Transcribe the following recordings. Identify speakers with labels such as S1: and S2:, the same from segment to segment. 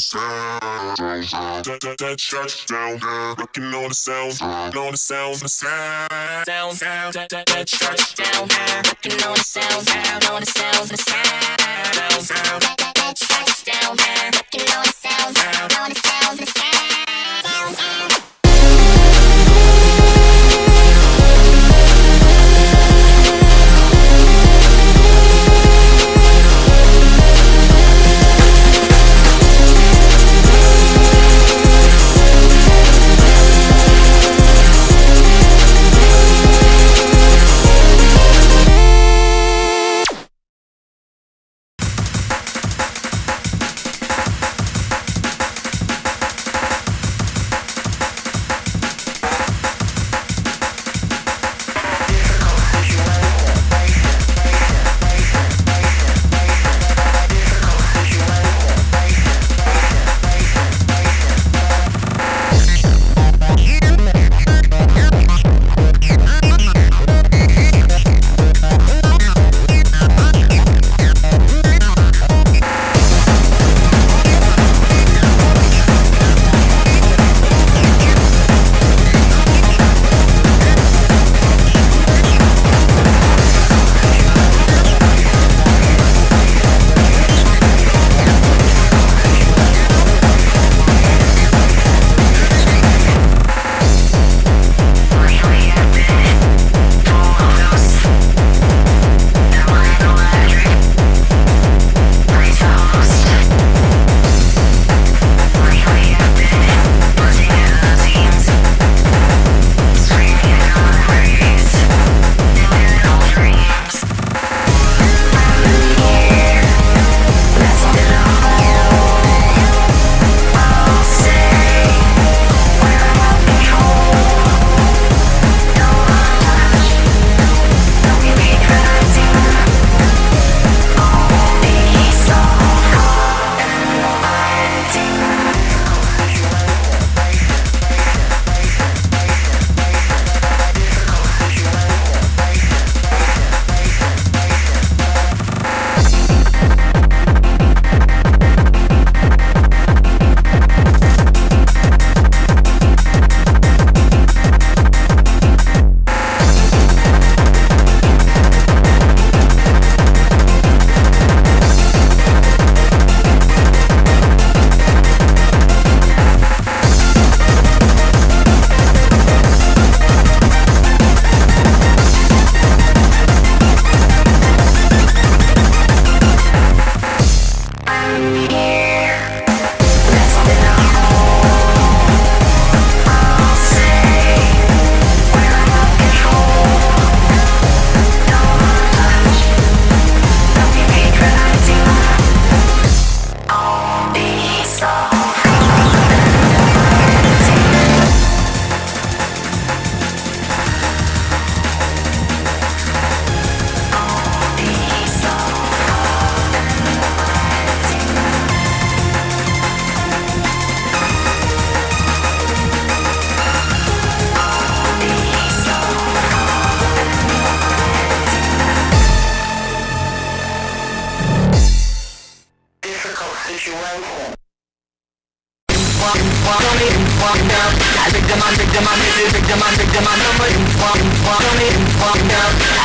S1: sounds, the sounds. That, church down there, looking on the sounds, on the sounds, the sounds.
S2: Sound, sound, that, church down there, looking on the sounds, down on the sounds, the sounds. Sound, that, that, church down there, looking on the sounds, down on the sounds, the sounds. Sound,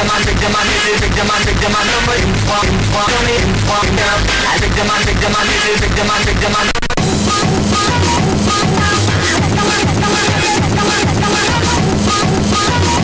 S3: them on,
S2: dig them on, dig them on, dig them on, number in one, in one,
S4: on it, in one, down. I dig them on, dig them on,
S5: dig them
S6: on, dig them
S5: on. Come
S6: on, come on, come on, come on, come on,
S2: come on.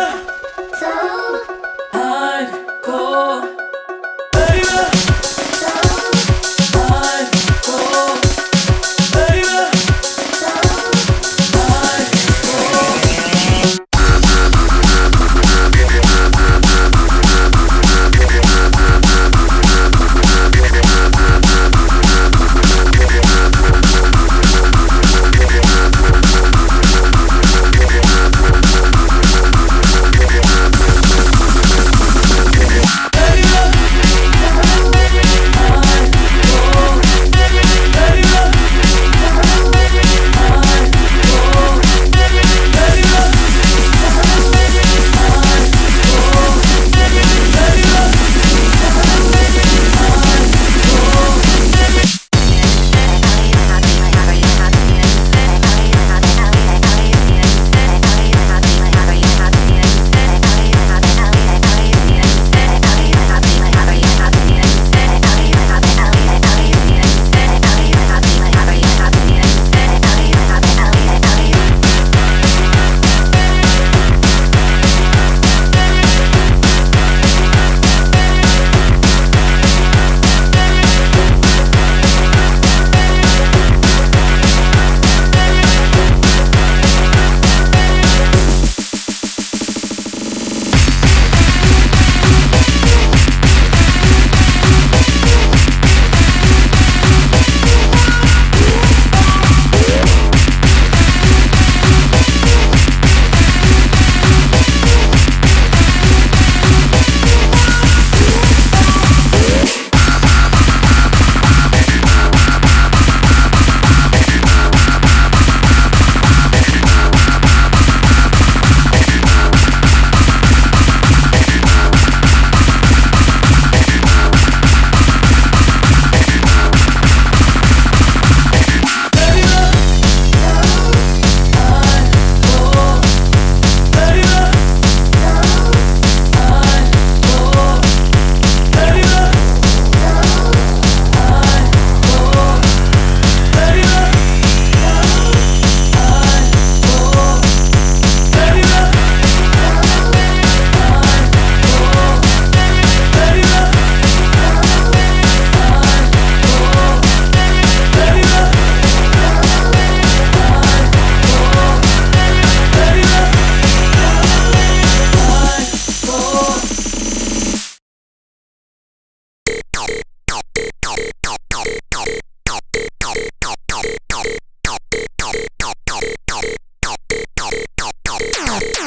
S2: 아